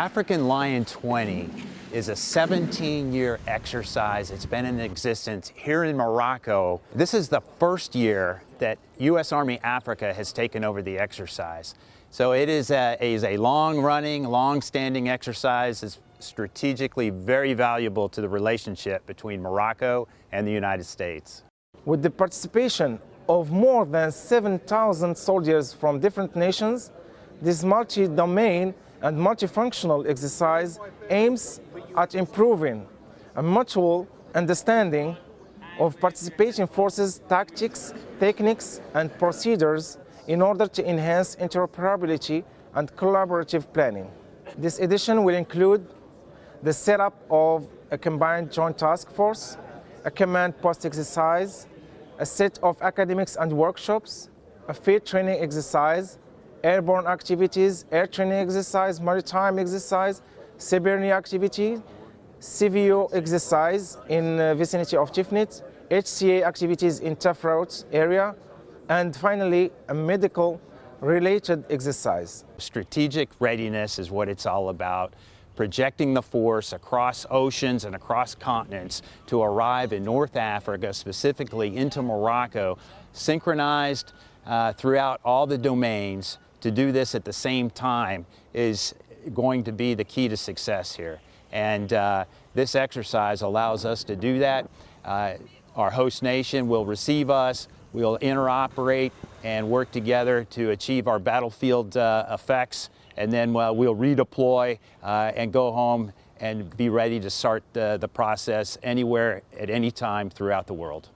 African Lion 20 is a 17-year exercise. It's been in existence here in Morocco. This is the first year that U.S. Army Africa has taken over the exercise. So it is a, is a long-running, long-standing exercise. It's strategically very valuable to the relationship between Morocco and the United States. With the participation of more than 7,000 soldiers from different nations, this multi-domain and multifunctional exercise aims at improving a mutual understanding of participating forces' tactics, techniques, and procedures in order to enhance interoperability and collaborative planning. This edition will include the setup of a combined joint task force, a command post exercise, a set of academics and workshops, a field training exercise, airborne activities, air training exercise, maritime exercise, Cybernean activity, CVO exercise in uh, vicinity of Tifnit, HCA activities in Tafraout area, and finally a medical related exercise. Strategic readiness is what it's all about projecting the force across oceans and across continents to arrive in North Africa, specifically into Morocco, synchronized uh, throughout all the domains to do this at the same time is going to be the key to success here. And uh, this exercise allows us to do that. Uh, our host nation will receive us, we'll interoperate and work together to achieve our battlefield uh, effects, and then we'll redeploy uh, and go home and be ready to start the, the process anywhere at any time throughout the world.